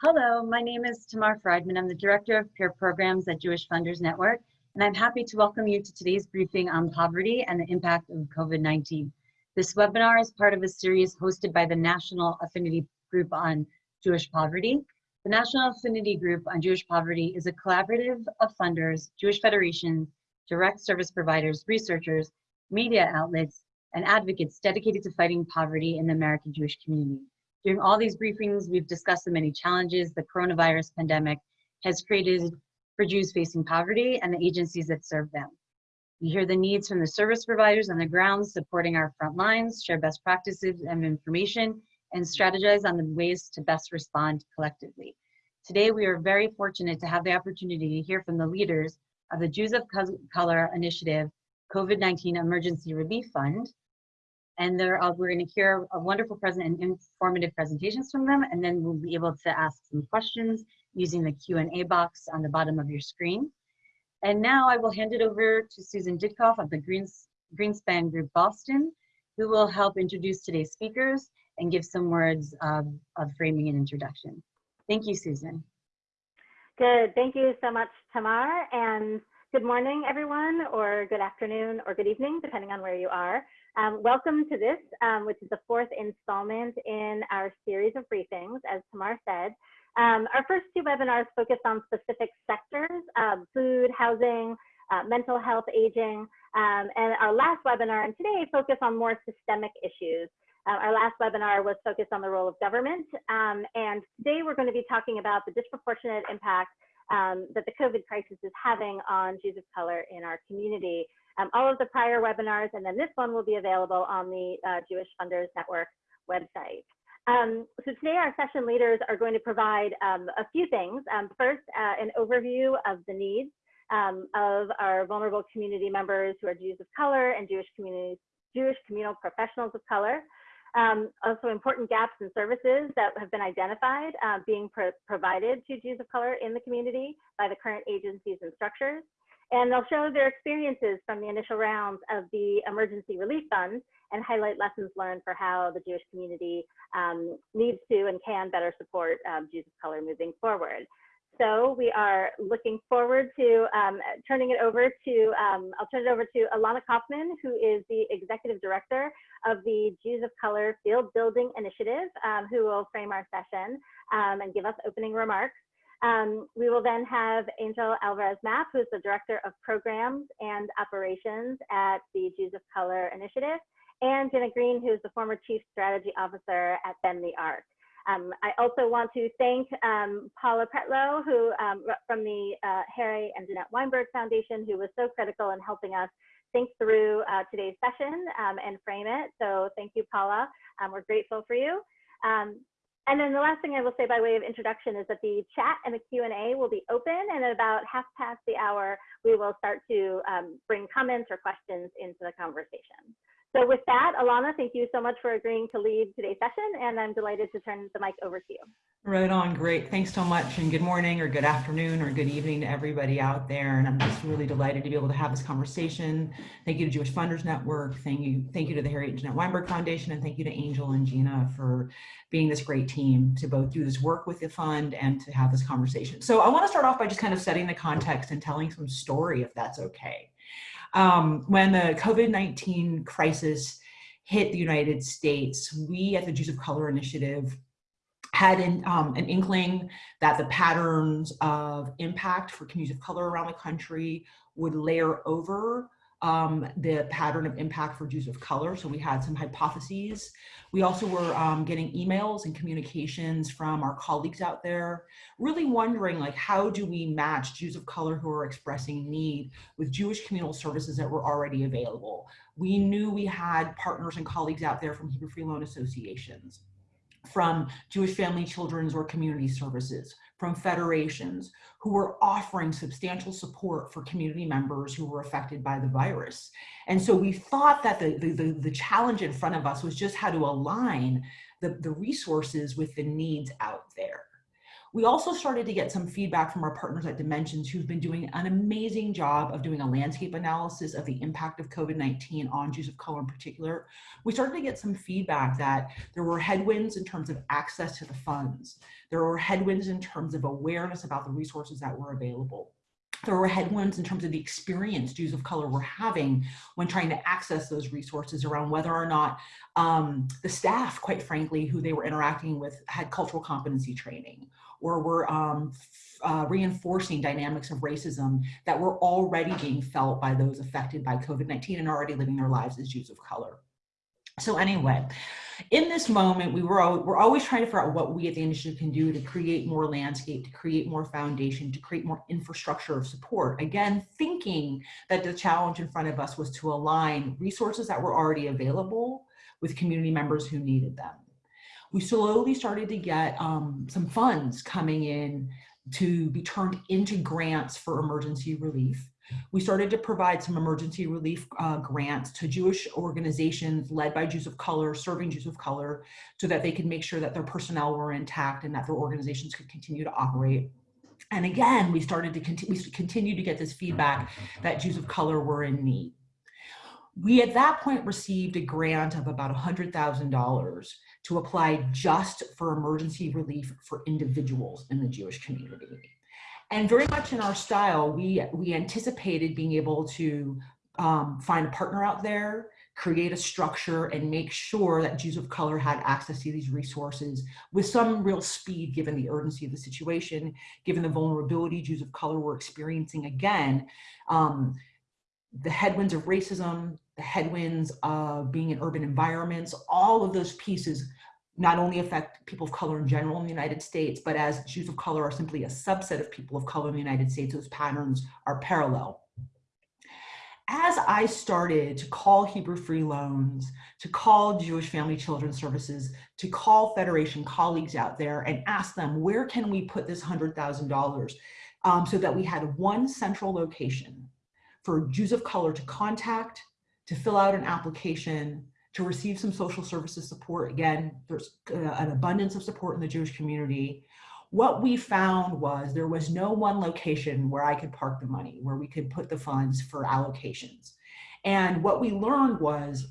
Hello, my name is Tamar Friedman. I'm the Director of Peer Programs at Jewish Funders Network, and I'm happy to welcome you to today's briefing on poverty and the impact of COVID-19. This webinar is part of a series hosted by the National Affinity Group on Jewish Poverty. The National Affinity Group on Jewish Poverty is a collaborative of funders, Jewish federations, direct service providers, researchers, media outlets, and advocates dedicated to fighting poverty in the American Jewish community. During all these briefings, we've discussed the many challenges the coronavirus pandemic has created for Jews facing poverty and the agencies that serve them. We hear the needs from the service providers on the ground supporting our front lines, share best practices and information, and strategize on the ways to best respond collectively. Today, we are very fortunate to have the opportunity to hear from the leaders of the Jews of Color Initiative COVID-19 Emergency Relief Fund, and uh, we're going to hear a wonderful present and informative presentations from them, and then we'll be able to ask some questions using the Q&A box on the bottom of your screen. And now I will hand it over to Susan Ditkoff of the Greens, Bridgespan Group Boston, who will help introduce today's speakers and give some words of, of framing and introduction. Thank you, Susan. Good, thank you so much, Tamar, and good morning, everyone, or good afternoon, or good evening, depending on where you are. Um, welcome to this, um, which is the fourth installment in our series of briefings, as Tamar said. Um, our first two webinars focused on specific sectors, um, food, housing, uh, mental health, aging, um, and our last webinar and today focus on more systemic issues. Uh, our last webinar was focused on the role of government, um, and today we're going to be talking about the disproportionate impact that the COVID crisis is having on Jews of color in our community. Um, all of the prior webinars and then this one will be available on the uh, Jewish Funders Network website. Um, so today our session leaders are going to provide um, a few things. Um, first, uh, an overview of the needs um, of our vulnerable community members who are Jews of color and Jewish communities, Jewish communal professionals of color. Um, also important gaps in services that have been identified uh, being pro provided to Jews of color in the community by the current agencies and structures and they'll show their experiences from the initial rounds of the emergency relief funds and highlight lessons learned for how the Jewish community um, needs to and can better support um, Jews of color moving forward. So we are looking forward to um, turning it over to, um, I'll turn it over to Ilana Kaufman, who is the Executive Director of the Jews of Color Field Building Initiative, um, who will frame our session um, and give us opening remarks. Um, we will then have Angel Alvarez Mapp, who's the Director of Programs and Operations at the Jews of Color Initiative, and Jenna Green, who's the former Chief Strategy Officer at Bend the Arc. Um, I also want to thank um, Paula Pretlow, who um, from the uh, Harry and Jeanette Weinberg Foundation, who was so critical in helping us think through uh, today's session um, and frame it. So thank you, Paula. Um, we're grateful for you. Um, and then the last thing I will say by way of introduction is that the chat and the Q&A will be open and at about half past the hour, we will start to um, bring comments or questions into the conversation. So with that, Ilana, thank you so much for agreeing to lead today's session, and I'm delighted to turn the mic over to you. Right on, great. Thanks so much, and good morning, or good afternoon, or good evening to everybody out there. And I'm just really delighted to be able to have this conversation. Thank you to Jewish Funders Network. Thank you, thank you to the Harry and Jeanette Weinberg Foundation, and thank you to Angel and Gina for being this great team to both do this work with the fund and to have this conversation. So I want to start off by just kind of setting the context and telling some story, if that's okay. Um, when the COVID-19 crisis hit the United States, we at the Jews of Color Initiative had an, um, an inkling that the patterns of impact for communities of color around the country would layer over um, the pattern of impact for Jews of color. So we had some hypotheses. We also were um, getting emails and communications from our colleagues out there, really wondering like, how do we match Jews of color who are expressing need with Jewish communal services that were already available? We knew we had partners and colleagues out there from Hebrew Free Loan Associations, from Jewish Family Children's or Community Services, from federations who were offering substantial support for community members who were affected by the virus. And so we thought that the, the, the, challenge in front of us was just how to align the, the resources with the needs out there. We also started to get some feedback from our partners at Dimensions who've been doing an amazing job of doing a landscape analysis of the impact of COVID-19 on Jews of color in particular. We started to get some feedback that there were headwinds in terms of access to the funds. There were headwinds in terms of awareness about the resources that were available there were headwinds in terms of the experience Jews of color were having when trying to access those resources around whether or not um, the staff, quite frankly, who they were interacting with had cultural competency training or were um, uh, reinforcing dynamics of racism that were already being felt by those affected by COVID-19 and already living their lives as Jews of color. So anyway, in this moment, we were, we're always trying to figure out what we at the industry can do to create more landscape, to create more foundation, to create more infrastructure of support. Again, thinking that the challenge in front of us was to align resources that were already available with community members who needed them. We slowly started to get um, some funds coming in to be turned into grants for emergency relief. We started to provide some emergency relief uh, grants to Jewish organizations led by Jews of color, serving Jews of color, so that they could make sure that their personnel were intact and that their organizations could continue to operate. And again, we started to continue, we continue to get this feedback that Jews of color were in need. We at that point received a grant of about $100,000 to apply just for emergency relief for individuals in the Jewish community. And very much in our style, we, we anticipated being able to um, find a partner out there, create a structure and make sure that Jews of color had access to these resources with some real speed given the urgency of the situation, given the vulnerability Jews of color were experiencing again, um, the headwinds of racism, the headwinds of being in urban environments, all of those pieces not only affect people of color in general in the United States, but as Jews of color are simply a subset of people of color in the United States, those patterns are parallel. As I started to call Hebrew Free Loans, to call Jewish Family Children Services, to call Federation colleagues out there and ask them, where can we put this $100,000 um, so that we had one central location for Jews of color to contact, to fill out an application, to receive some social services support. Again, there's uh, an abundance of support in the Jewish community. What we found was there was no one location where I could park the money, where we could put the funds for allocations. And what we learned was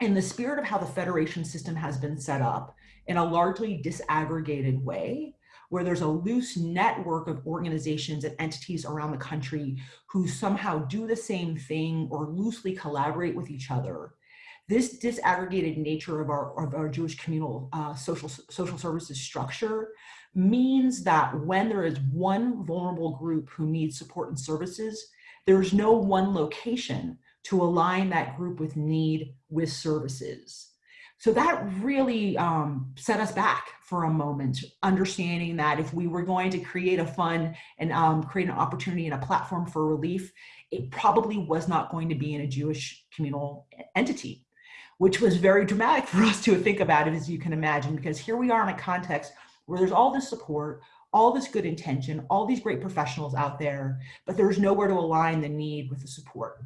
in the spirit of how the federation system has been set up in a largely disaggregated way, where there's a loose network of organizations and entities around the country who somehow do the same thing or loosely collaborate with each other, this disaggregated nature of our, of our Jewish communal uh, social, social services structure means that when there is one vulnerable group who needs support and services, there's no one location to align that group with need with services. So that really um, set us back for a moment, understanding that if we were going to create a fund and um, create an opportunity and a platform for relief, it probably was not going to be in a Jewish communal entity which was very dramatic for us to think about it, as you can imagine, because here we are in a context where there's all this support, all this good intention, all these great professionals out there, but there's nowhere to align the need with the support.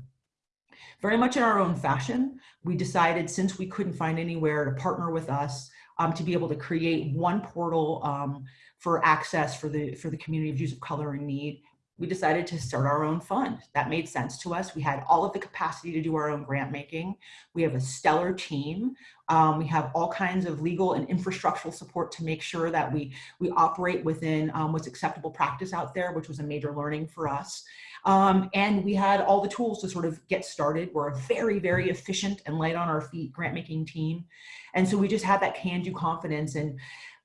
Very much in our own fashion, we decided since we couldn't find anywhere to partner with us um, to be able to create one portal um, for access for the, for the community of Jews of color in need, we decided to start our own fund. That made sense to us. We had all of the capacity to do our own grant making. We have a stellar team. Um, we have all kinds of legal and infrastructural support to make sure that we, we operate within um, what's acceptable practice out there, which was a major learning for us. Um, and we had all the tools to sort of get started. We're a very, very efficient and light on our feet grant making team. And so we just had that can do confidence and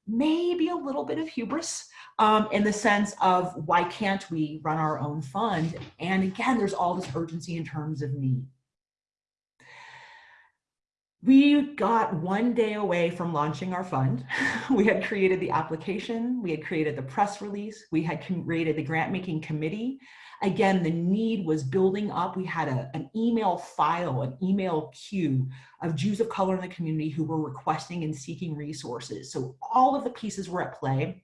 maybe a little bit of hubris um, in the sense of why can't we run our own fund? And again, there's all this urgency in terms of need. We got one day away from launching our fund. we had created the application, we had created the press release, we had created the grant making committee. Again, the need was building up. We had a, an email file, an email queue of Jews of color in the community who were requesting and seeking resources. So all of the pieces were at play.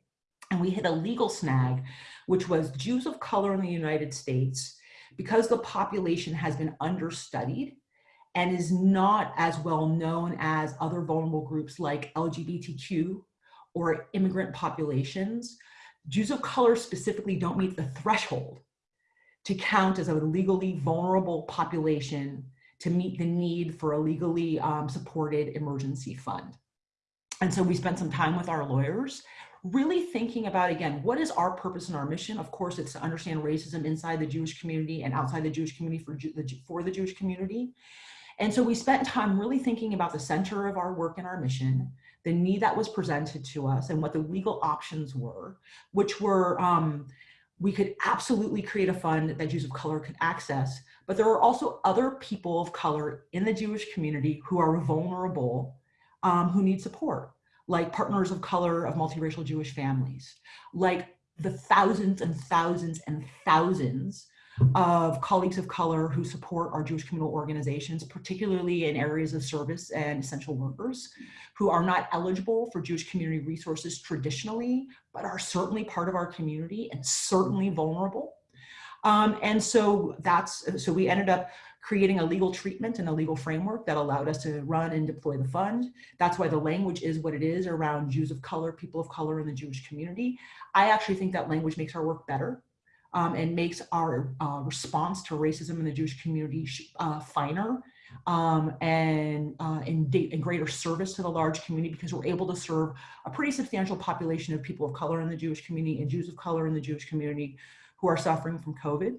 And we hit a legal snag, which was Jews of color in the United States, because the population has been understudied and is not as well known as other vulnerable groups like LGBTQ or immigrant populations, Jews of color specifically don't meet the threshold to count as a legally vulnerable population to meet the need for a legally um, supported emergency fund. And so we spent some time with our lawyers really thinking about, again, what is our purpose and our mission? Of course, it's to understand racism inside the Jewish community and outside the Jewish community for, the, for the Jewish community. And so we spent time really thinking about the center of our work and our mission, the need that was presented to us and what the legal options were, which were, um, we could absolutely create a fund that Jews of color could access, but there are also other people of color in the Jewish community who are vulnerable, um, who need support like partners of color of multiracial Jewish families, like the thousands and thousands and thousands of colleagues of color who support our Jewish communal organizations, particularly in areas of service and essential workers, who are not eligible for Jewish community resources traditionally, but are certainly part of our community and certainly vulnerable. Um, and so that's, so we ended up creating a legal treatment and a legal framework that allowed us to run and deploy the fund. That's why the language is what it is around Jews of color, people of color in the Jewish community. I actually think that language makes our work better um, and makes our uh, response to racism in the Jewish community uh, finer um, and uh, in, in greater service to the large community because we're able to serve a pretty substantial population of people of color in the Jewish community and Jews of color in the Jewish community who are suffering from COVID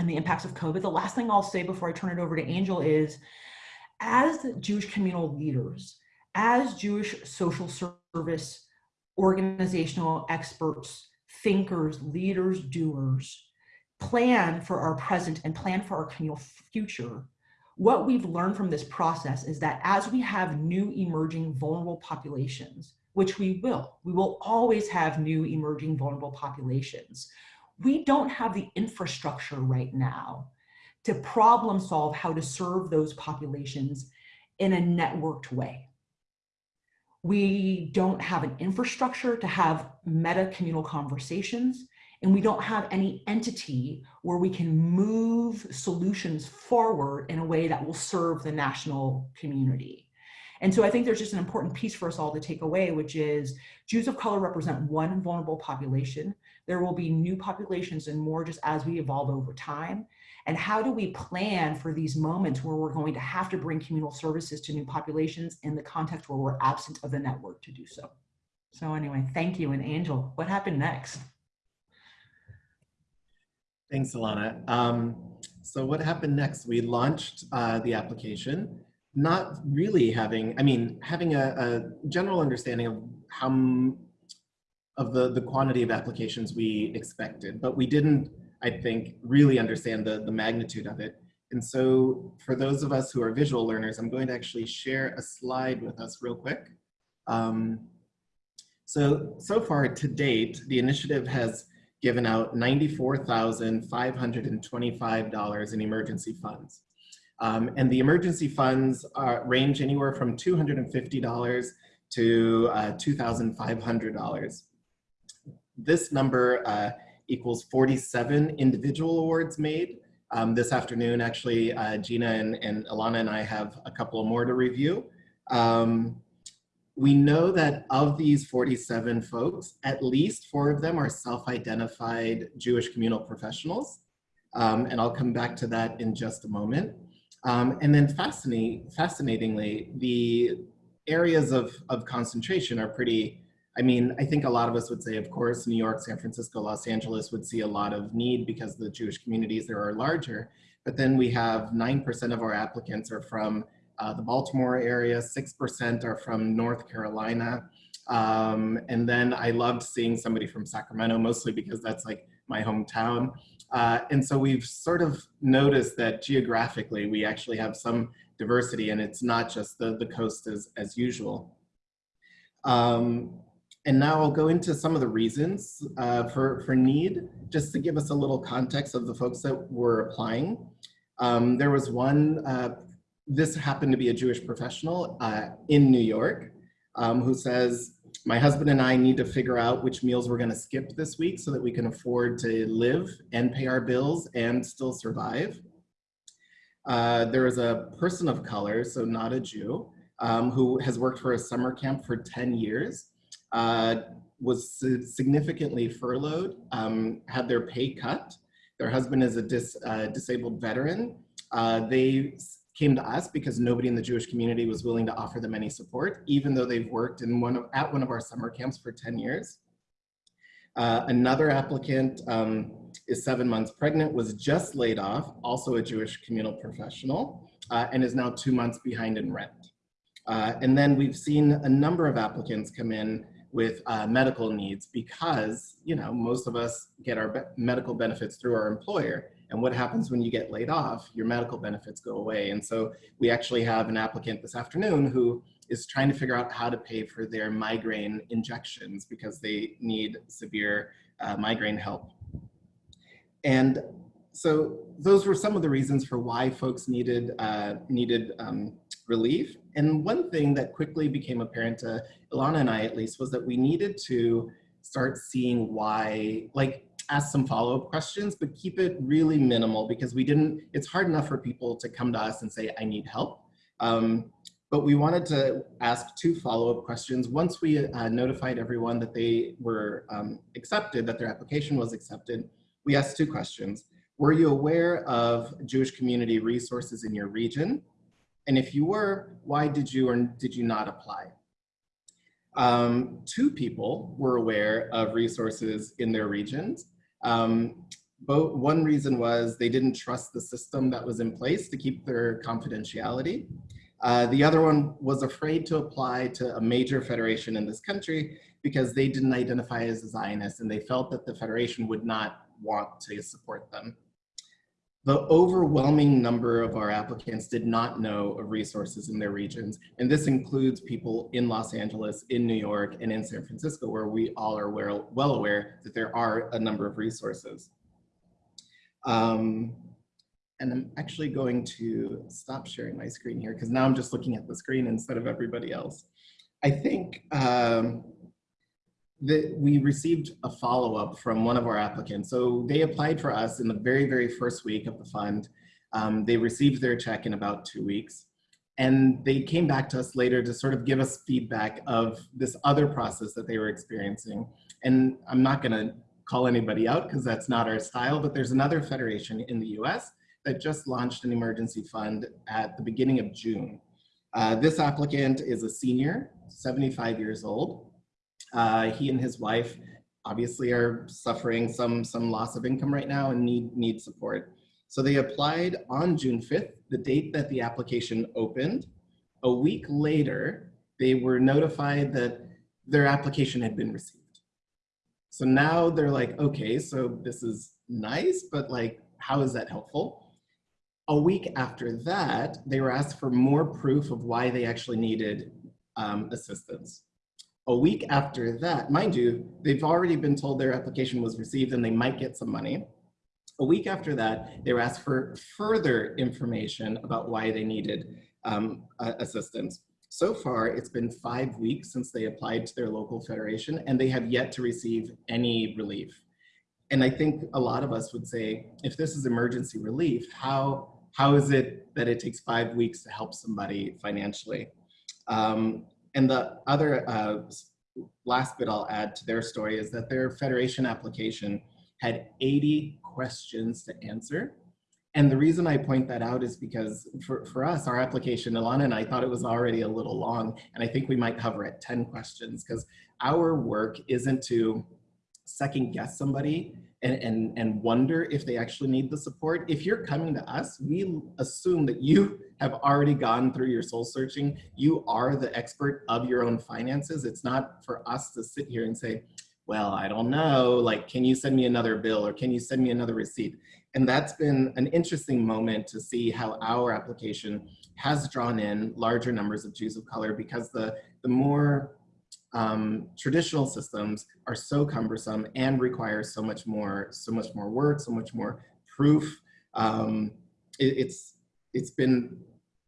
and the impacts of COVID. The last thing I'll say before I turn it over to Angel is, as Jewish communal leaders, as Jewish social service organizational experts, thinkers, leaders, doers, plan for our present and plan for our communal future, what we've learned from this process is that as we have new emerging vulnerable populations, which we will, we will always have new emerging vulnerable populations we don't have the infrastructure right now to problem solve how to serve those populations in a networked way. We don't have an infrastructure to have meta communal conversations, and we don't have any entity where we can move solutions forward in a way that will serve the national community. And so I think there's just an important piece for us all to take away, which is Jews of color represent one vulnerable population. There will be new populations and more just as we evolve over time. And how do we plan for these moments where we're going to have to bring communal services to new populations in the context where we're absent of the network to do so? So anyway, thank you. And Angel, what happened next? Thanks, Ilana. Um, so what happened next? We launched uh, the application not really having, I mean, having a, a general understanding of how, of the, the quantity of applications we expected, but we didn't, I think, really understand the, the magnitude of it. And so for those of us who are visual learners, I'm going to actually share a slide with us real quick. Um, so, so far to date, the initiative has given out $94,525 in emergency funds. Um, and the emergency funds are, range anywhere from $250 to uh, $2,500. This number uh, equals 47 individual awards made. Um, this afternoon, actually, uh, Gina and, and Ilana and I have a couple more to review. Um, we know that of these 47 folks, at least four of them are self-identified Jewish communal professionals. Um, and I'll come back to that in just a moment. Um, and then fascinate, fascinatingly, the areas of, of concentration are pretty, I mean, I think a lot of us would say, of course, New York, San Francisco, Los Angeles would see a lot of need because the Jewish communities there are larger. But then we have 9% of our applicants are from uh, the Baltimore area, 6% are from North Carolina. Um, and then I loved seeing somebody from Sacramento, mostly because that's like my hometown. Uh, and so we've sort of noticed that geographically we actually have some diversity and it's not just the, the coast as, as usual. Um, and now I'll go into some of the reasons uh, for, for need, just to give us a little context of the folks that were applying. Um, there was one, uh, this happened to be a Jewish professional uh, in New York um, who says, my husband and I need to figure out which meals we're going to skip this week so that we can afford to live and pay our bills and still survive. Uh, there is a person of color, so not a Jew, um, who has worked for a summer camp for 10 years. Uh, was significantly furloughed, um, had their pay cut. Their husband is a dis, uh, disabled veteran. Uh, they came to us because nobody in the Jewish community was willing to offer them any support, even though they've worked in one of, at one of our summer camps for 10 years. Uh, another applicant um, is seven months pregnant, was just laid off, also a Jewish communal professional, uh, and is now two months behind in rent. Uh, and then we've seen a number of applicants come in with uh, medical needs because, you know, most of us get our be- medical benefits through our employer. And what happens when you get laid off? Your medical benefits go away. And so we actually have an applicant this afternoon who is trying to figure out how to pay for their migraine injections because they need severe uh, migraine help. And so those were some of the reasons for why folks needed uh, needed um, relief. And one thing that quickly became apparent to Ilana and I, at least, was that we needed to start seeing why, like, ask some follow-up questions, but keep it really minimal because we didn't. It's hard enough for people to come to us and say, "I need help." Um, but we wanted to ask two follow-up questions. Once we uh, notified everyone that they were um, accepted, that their application was accepted, we asked two questions. Were you aware of Jewish community resources in your region? And if you were, why did you or did you not apply? Um, two people were aware of resources in their regions. Um, one reason was they didn't trust the system that was in place to keep their confidentiality. Uh, the other one was afraid to apply to a major federation in this country because they didn't identify as a Zionist and they felt that the federation would not want to support them. The overwhelming number of our applicants did not know of resources in their regions, and this includes people in Los Angeles, in New York, and in San Francisco, where we all are well, well aware that there are a number of resources. Um, and I'm actually going to stop sharing my screen here because now I'm just looking at the screen instead of everybody else. I think um, that we received a follow-up from one of our applicants. So they applied for us in the very, very first week of the fund. Um, they received their check in about two weeks. And they came back to us later to sort of give us feedback of this other process that they were experiencing. And I'm not gonna call anybody out because that's not our style, but there's another federation in the US that just launched an emergency fund at the beginning of June. Uh, this applicant is a senior, 75 years old. Uh, he and his wife obviously are suffering some, some loss of income right now and need, need support. So they applied on June 5th, the date that the application opened. A week later, they were notified that their application had been received. So now they're like, okay, so this is nice, but like, how is that helpful? A week after that, they were asked for more proof of why they actually needed um, assistance. A week after that, mind you, they've already been told their application was received and they might get some money. A week after that, they were asked for further information about why they needed um, assistance. So far, it's been five weeks since they applied to their local federation and they have yet to receive any relief. And I think a lot of us would say, if this is emergency relief, how, how is it that it takes five weeks to help somebody financially? Um, and the other uh, last bit I'll add to their story is that their federation application had 80 questions to answer. And the reason I point that out is because for, for us, our application, Ilana and I thought it was already a little long, and I think we might hover at 10 questions because our work isn't to second guess somebody and, and, and wonder if they actually need the support. If you're coming to us, we assume that you have already gone through your soul searching. You are the expert of your own finances. It's not for us to sit here and say, well, I don't know, like, can you send me another bill or can you send me another receipt? And that's been an interesting moment to see how our application has drawn in larger numbers of Jews of color because the, the more um, traditional systems are so cumbersome and require so much more, so much more work, so much more proof. Um, it, it's, it's been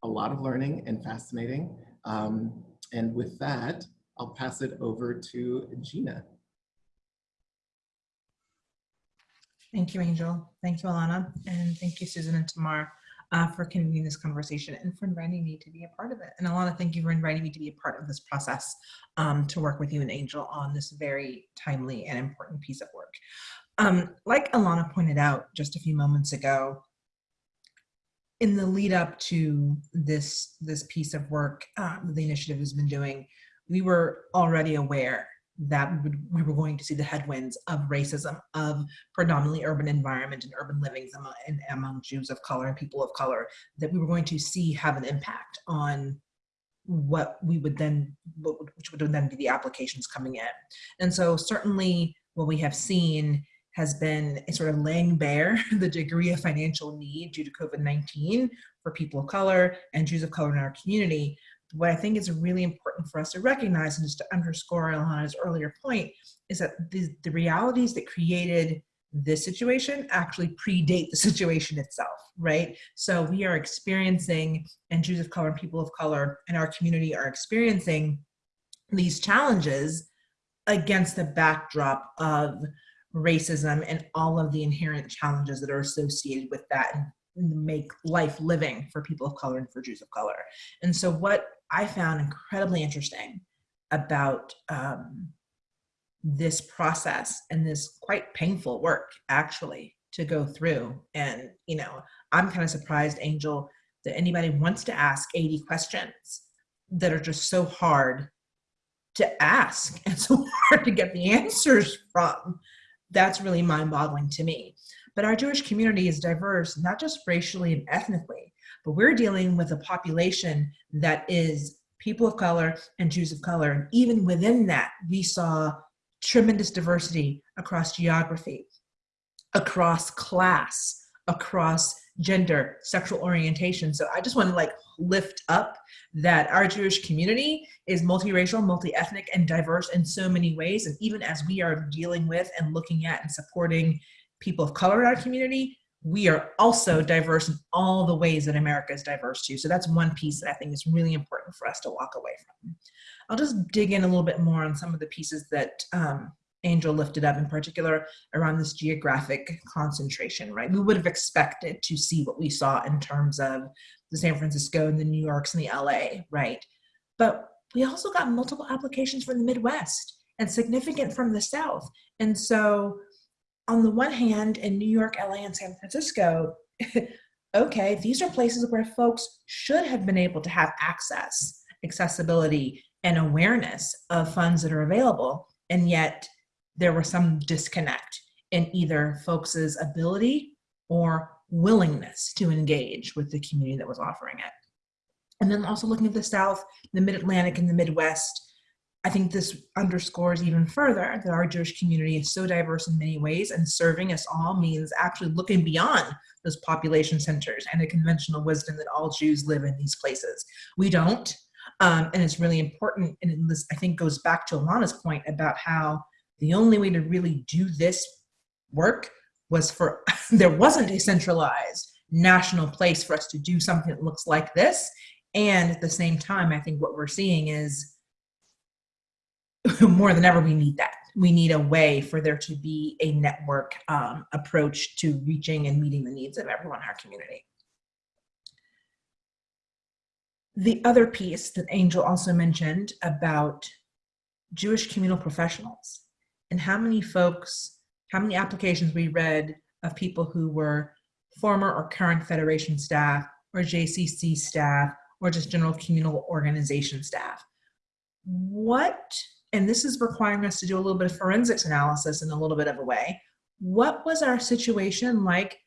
a lot of learning and fascinating. Um, and with that, I'll pass it over to Gina. Thank you, Angel. Thank you, Ilana. And thank you, Susan and Tamar. Uh, for convening this conversation and for inviting me to be a part of it. And Ilana, thank you for inviting me to be a part of this process um, to work with you and Angel on this very timely and important piece of work. Um, like Ilana pointed out just a few moments ago, in the lead up to this this piece of work uh, the initiative has been doing, we were already aware that we, were going to see the headwinds of racism, of predominantly urban environment and urban livings among, and among Jews of color and people of color, that we were going to see have an impact on what we would then, which would then be the applications coming in. And so certainly what we have seen has been sort of laying bare the degree of financial need due to COVID-19 for people of color and Jews of color in our community. What I think is really important for us to recognize and just to underscore Ilana's earlier point is that the, the realities that created this situation actually predate the situation itself, right? So we are experiencing, and Jews of color and people of color in our community are experiencing these challenges against the backdrop of racism and all of the inherent challenges that are associated with that and make life living for people of color and for Jews of color. And so what I found incredibly interesting about um, this process and this quite painful work actually to go through. And, you know, I'm kind of surprised, Angel, that anybody wants to ask 80 questions that are just so hard to ask and so hard to get the answers from that's really mind-boggling to me. But our Jewish community is diverse, not just racially and ethnically, but we're dealing with a population that is people of color and Jews of color. And even within that, we saw tremendous diversity across geography, across class, across gender, sexual orientation. So I just want to like lift up that our Jewish community is multiracial, multi-ethnic, and diverse in so many ways. And even as we are dealing with and looking at and supporting people of color in our community, we are also diverse in all the ways that America is diverse too. So that's one piece that I think is really important for us to walk away from. I'll just dig in a little bit more on some of the pieces that um, Angel lifted up in particular around this geographic concentration, right? We would have expected to see what we saw in terms of the San Francisco and the New Yorks and the LA, right? But we also got multiple applications from the Midwest and significant from the South. And so on the one hand, in New York, LA, and San Francisco, okay, these are places where folks should have been able to have access, accessibility, and awareness of funds that are available. And yet there was some disconnect in either folks' ability or willingness to engage with the community that was offering it. And then also looking at the South, the Mid-Atlantic and the Midwest, I think this underscores even further that our Jewish community is so diverse in many ways and serving us all means actually looking beyond those population centers and the conventional wisdom that all Jews live in these places. We don't, um, and it's really important, and this I think goes back to Ilana's point about how the only way to really do this work was for, there wasn't a centralized national place for us to do something that looks like this. And at the same time, I think what we're seeing is more than ever, we need that. We need a way for there to be a network um, approach to reaching and meeting the needs of everyone in our community. The other piece that Angel also mentioned about Jewish communal professionals and how many folks, how many applications we read of people who were former or current Federation staff or JCC staff or just general communal organization staff. What, and this is requiring us to do a little bit of forensics analysis in a little bit of a way, what was our situation like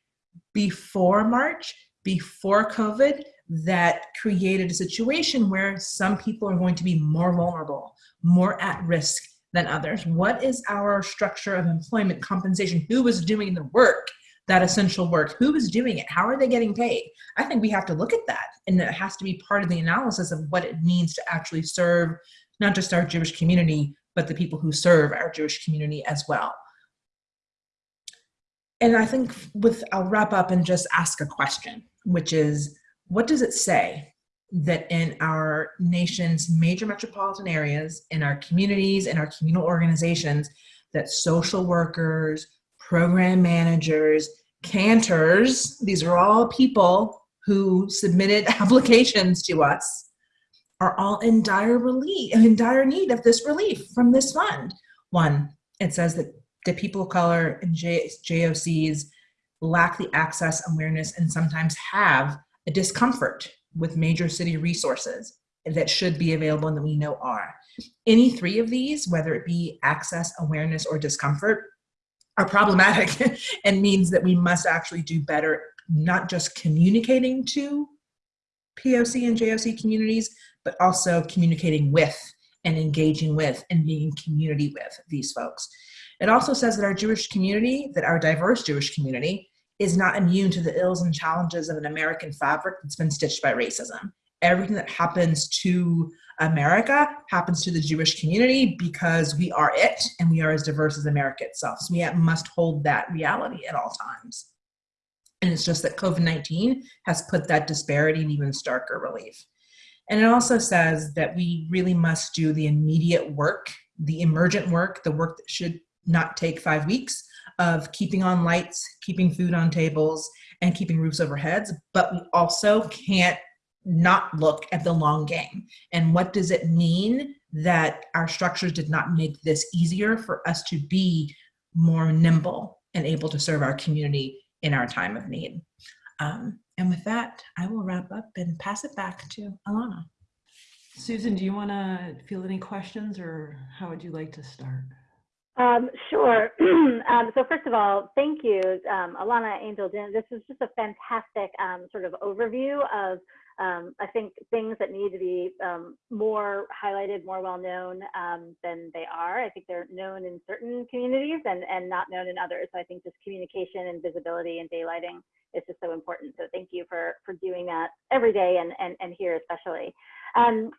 before March, before COVID, that created a situation where some people are going to be more vulnerable, more at risk, than others? What is our structure of employment compensation? Who is doing the work, that essential work? Who is doing it? How are they getting paid? I think we have to look at that and it has to be part of the analysis of what it means to actually serve not just our Jewish community, but the people who serve our Jewish community as well. And I think with, I'll wrap up and just ask a question, which is, what does it say that in our nation's major metropolitan areas, in our communities, in our communal organizations, that social workers, program managers, cantors, these are all people who submitted applications to us are all in dire relief, in dire need of this relief from this fund. One, it says that the people of color and J- JOCs lack the access, awareness, and sometimes have a discomfort with major city resources that should be available and that we know are. Any three of these, whether it be access, awareness, or discomfort, are problematic and means that we must actually do better, not just communicating to POC and JOC communities, but also communicating with and engaging with and being in community with these folks. It also says that our Jewish community, that our diverse Jewish community, is not immune to the ills and challenges of an American fabric that's been stitched by racism. Everything that happens to America happens to the Jewish community because we are it and we are as diverse as America itself. So we must hold that reality at all times. And it's just that COVID 19 has put that disparity in even starker relief. And it also says that we really must do the immediate work, the emergent work, the work that should not take five weeks of keeping on lights, keeping food on tables, and keeping roofs over heads. But we also can't not look at the long game. And what does it mean that our structures did not make this easier for us to be more nimble and able to serve our community in our time of need? Um, and with that, I will wrap up and pass it back to Ilana. Susan, do you want to field any questions or how would you like to start? Um, sure. um, so first of all, thank you, um, Ilana Angel. This is just a fantastic um, sort of overview of, um, I think, things that need to be um, more highlighted, more well known than they are. I think they're known in certain communities and, and not known in others. So I think just communication and visibility and daylighting is just so important. So thank you for, for doing that every day and, and, and here especially.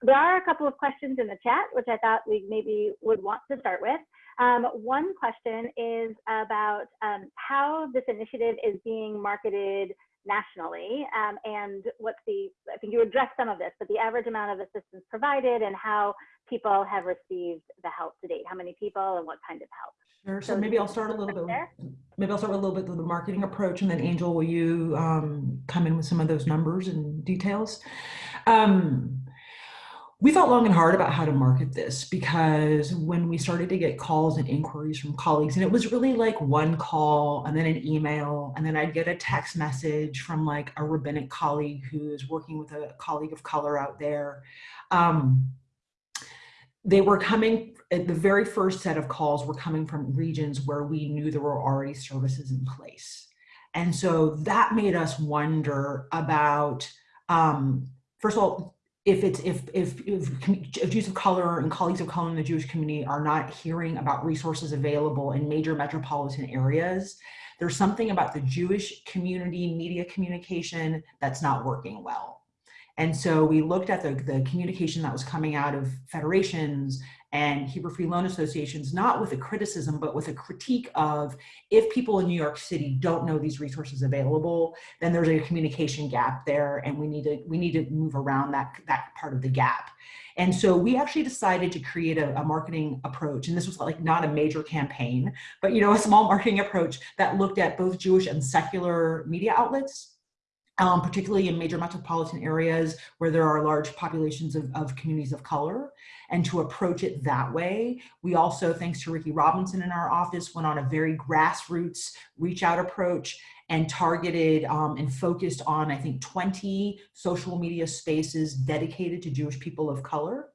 there are a couple of questions in the chat, which I thought we maybe would want to start with. Um, one question is about um, how this initiative is being marketed nationally um, and what's the, I think you addressed some of this, but the average amount of assistance provided and how people have received the help to date, how many people and what kind of help. Sure, so, so maybe I'll start a little bit, there. maybe I'll start with a little bit of the marketing approach and then Angel, will you um, come in with some of those numbers and details? Um, we thought long and hard about how to market this because when we started to get calls and inquiries from colleagues, and it was really like one call and then an email, and then I'd get a text message from like a rabbinic colleague who is working with a colleague of color out there. Um, they were coming, the very first set of calls were coming from regions where we knew there were already services in place. And so that made us wonder about, um, first of all, if it's if if, if Jews of color and colleagues of color in the Jewish community are not hearing about resources available in major metropolitan areas, there's something about the Jewish community media communication that's not working well. And so we looked at the, the communication that was coming out of federations and Hebrew Free Loan Associations, not with a criticism, but with a critique of if people in New York City don't know these resources available, then there's a communication gap there and we need to, we need to move around that, that part of the gap. And so we actually decided to create a, a, marketing approach. And this was like not a major campaign, but you know, a small marketing approach that looked at both Jewish and secular media outlets um, particularly in major metropolitan areas where there are large populations of, of, communities of color and to approach it that way. We also, thanks to Ricky Robinson in our office, went on a very grassroots reach out approach and targeted um, and focused on, I think, 20 social media spaces dedicated to Jewish people of color.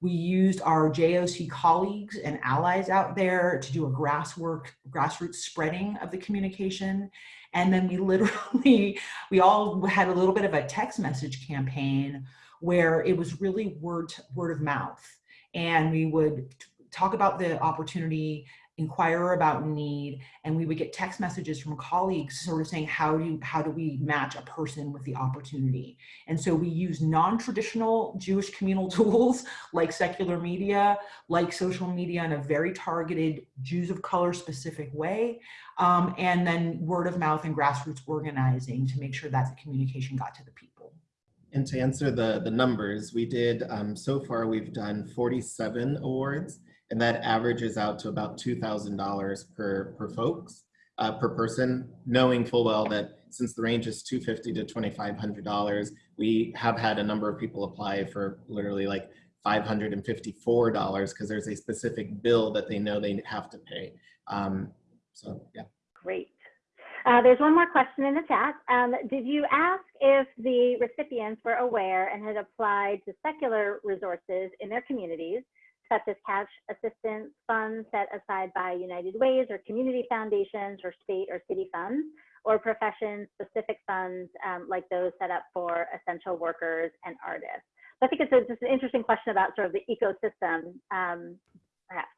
We used our JOC colleagues and allies out there to do a grasswork, grassroots spreading of the communication. And then we literally, we all had a little bit of a text message campaign where it was really word, word of mouth. And we would talk about the opportunity inquire about need and we would get text messages from colleagues sort of saying how do you, how do we match a person with the opportunity? And so we use non-traditional jewish communal tools like secular media like social media in a very targeted jews of color specific way um, and then word of mouth and grassroots organizing to make sure that the communication got to the people. And to answer the the numbers we did um, so far we've done 47 awards and that averages out to about $2,000 per, per folks, uh, per person, knowing full well that since the range is 250 to $2,500, we have had a number of people apply for literally like $554 because there's a specific bill that they know they have to pay. Um, so yeah. Great. Uh, there's one more question in the chat. Um, did you ask if the recipients were aware and had applied to secular resources in their communities, such as cash assistance funds set aside by United Ways or community foundations or state or city funds, or profession-specific funds um, like those set up for essential workers and artists? I think it's a, just an interesting question about sort of the ecosystem, um, perhaps.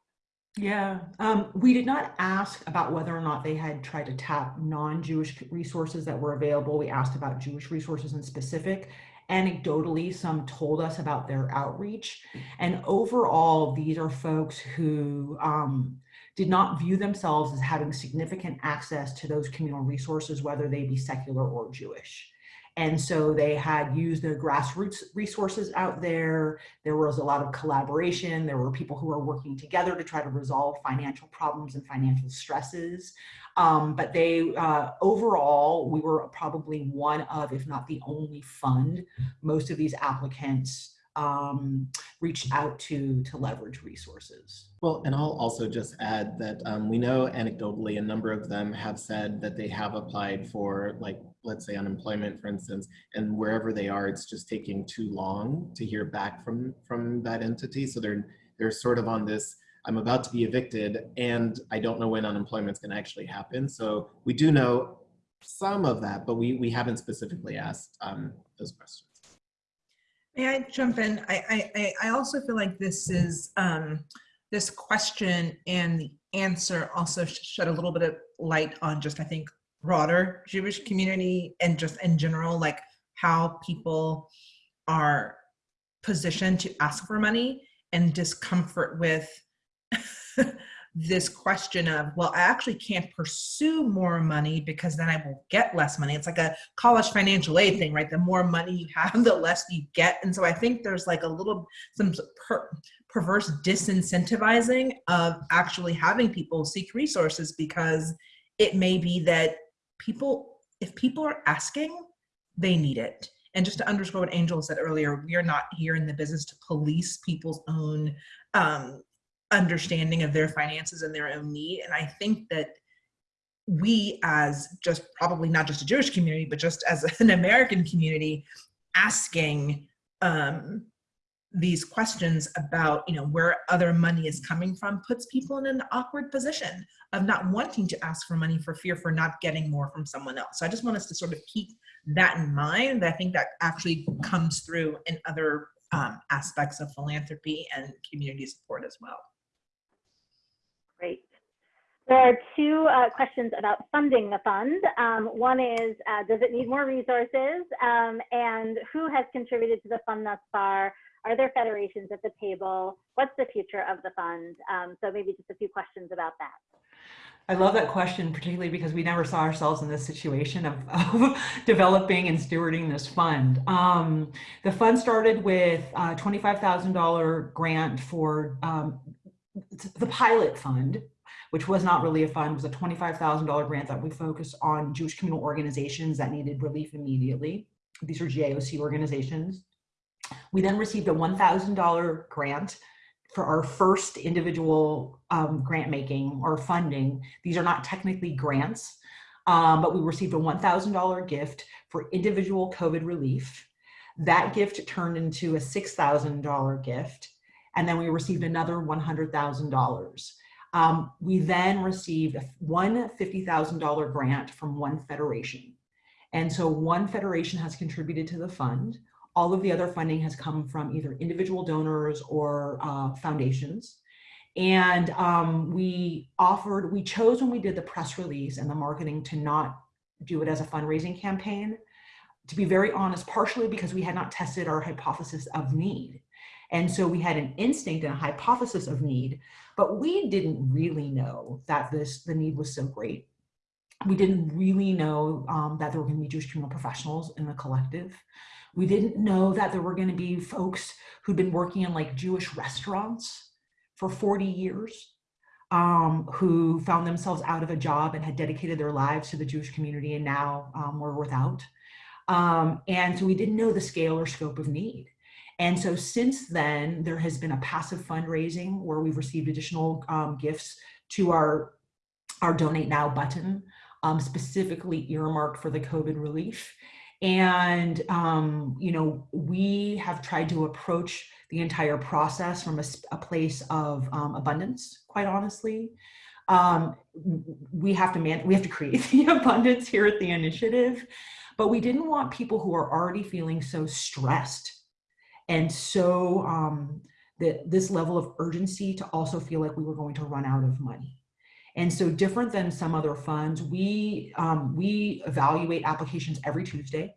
Yeah, um, we did not ask about whether or not they had tried to tap non-Jewish resources that were available. We asked about Jewish resources in specific. Anecdotally, some told us about their outreach. And overall, these are folks who um, did not view themselves as having significant access to those communal resources, whether they be secular or Jewish. And so they had used the grassroots resources out there. There was a lot of collaboration. There were people who were working together to try to resolve financial problems and financial stresses. Um, but they, uh, overall, we were probably one of, if not the only fund, most of these applicants um, reached out to to leverage resources. Well, and I'll also just add that um, we know anecdotally a number of them have said that they have applied for like, let's say unemployment, for instance, and wherever they are, it's just taking too long to hear back from from that entity. So they're they're sort of on this, I'm about to be evicted and I don't know when unemployment's gonna actually happen. So we do know some of that, but we, we haven't specifically asked um, those questions. May I jump in? I, I, I also feel like this is, um, this question and the answer also shed a little bit of light on just, I think, broader Jewish community and just in general, like how people are positioned to ask for money and discomfort with this question of, well, I actually can't pursue more money because then I will get less money. It's like a college financial aid thing, right? The more money you have, the less you get. And so I think there's like a little, some per, perverse disincentivizing of actually having people seek resources because it may be that people, if people are asking, they need it. And just to underscore what Angel said earlier, we are not here in the business to police people's own um, understanding of their finances and their own need. And I think that we as just probably not just a Jewish community, but just as an American community asking um, these questions about, you know, where other money is coming from puts people in an awkward position of not wanting to ask for money for fear for not getting more from someone else. So I just want us to sort of keep that in mind. I think that actually comes through in other um, aspects of philanthropy and community support as well. Great. There are two uh, questions about funding the fund. Um, one is, uh, does it need more resources? Um, and who has contributed to the fund thus far? Are there federations at the table? What's the future of the fund? Um, so maybe just a few questions about that. I love that question, particularly because we never saw ourselves in this situation of, of developing and stewarding this fund. Um, the fund started with a $25,000 grant for um, the pilot fund, which was not really a fund, was a $25,000 grant that we focused on Jewish communal organizations that needed relief immediately. These are JOC organizations. We then received a $1,000 grant for our first individual um, grant making or funding. These are not technically grants, um, but we received a $1,000 gift for individual COVID relief. That gift turned into a $6,000 gift and then we received another $100,000. Um, we then received one $50,000 grant from one federation. And so one federation has contributed to the fund. All of the other funding has come from either individual donors or uh, foundations. And um, we offered, we chose when we did the press release and the marketing to not do it as a fundraising campaign. To be very honest, partially because we had not tested our hypothesis of need. And so we had an instinct and a hypothesis of need, but we didn't really know that this the need was so great. We didn't really know um, that there were going to be Jewish communal professionals in the collective. We didn't know that there were going to be folks who'd been working in like Jewish restaurants for 40 years. um, who found themselves out of a job and had dedicated their lives to the Jewish community and now um, were without. Um, and so we didn't know the scale or scope of need. And so since then, there has been a passive fundraising where we've received additional um, gifts to our, our Donate Now button, um, specifically earmarked for the COVID relief. And, um, you know, we have tried to approach the entire process from a, a place of um, abundance, quite honestly. Um, we have to man, we have to create the abundance here at the initiative, but we didn't want people who are already feeling so stressed and so um, that this level of urgency to also feel like we were going to run out of money. And so different than some other funds, we, um, we evaluate applications every Tuesday.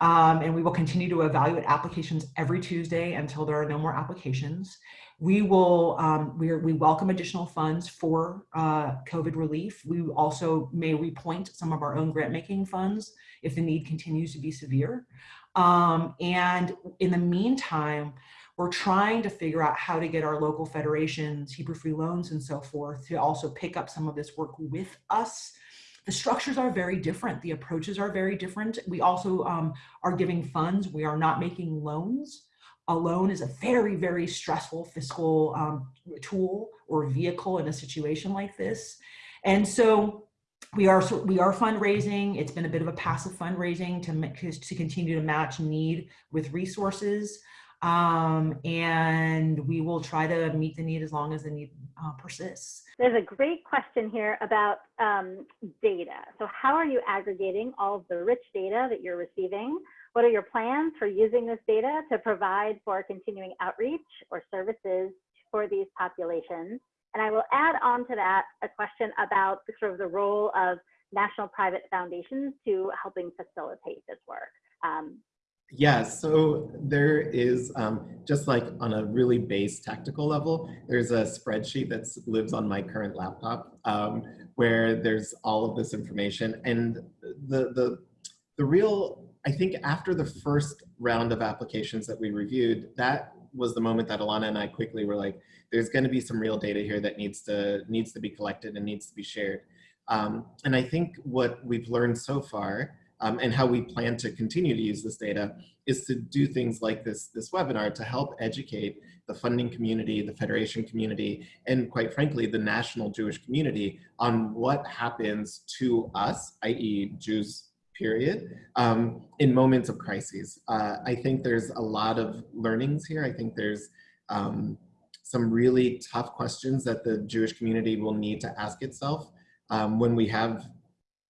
Um, and we will continue to evaluate applications every Tuesday until there are no more applications. We will, um, we, we welcome additional funds for uh, COVID relief. We also may repoint some of our own grant making funds if the need continues to be severe. Um, and in the meantime, we're trying to figure out how to get our local federations, Hebrew Free Loans and so forth to also pick up some of this work with us. The structures are very different. The approaches are very different. We also um, are giving funds. We are not making loans. A loan is a very, very stressful fiscal um, tool or vehicle in a situation like this. And so we are we are fundraising. It's been a bit of a passive fundraising to, to continue to match need with resources. Um, and we will try to meet the need as long as the need uh, persists. There's a great question here about um, data. So how are you aggregating all of the rich data that you're receiving? What are your plans for using this data to provide for continuing outreach or services for these populations? And I will add on to that a question about the, sort of the role of national private foundations to helping facilitate this work. Um, yeah, so there is, um, just like on a really base tactical level, there's a spreadsheet that lives on my current laptop um, where there's all of this information. And the, the, the real, I think after the first round of applications that we reviewed, that was the moment that Ilana and I quickly were like, there's gonna be some real data here that needs to, needs to be collected and needs to be shared. Um, and I think what we've learned so far um, and how we plan to continue to use this data is to do things like this, this webinar to help educate the funding community, the federation community, and quite frankly, the national Jewish community on what happens to us, i.e. Jews, period, um, in moments of crises. Uh, I think there's a lot of learnings here. I think there's um, some really tough questions that the Jewish community will need to ask itself um, when we have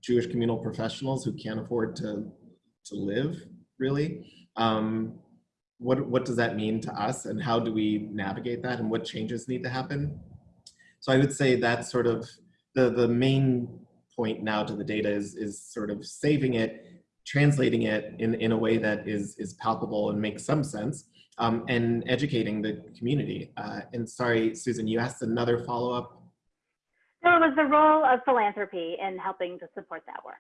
Jewish communal professionals who can't afford to, to live, really. Um, what, what does that mean to us and how do we navigate that and what changes need to happen? So I would say that's sort of the, the main point now to the data is, is sort of saving it, translating it in, in a way that is, is palpable and makes some sense, um, and educating the community. Uh, and sorry, Susan, you asked another follow-up was the role of philanthropy in helping to support that work.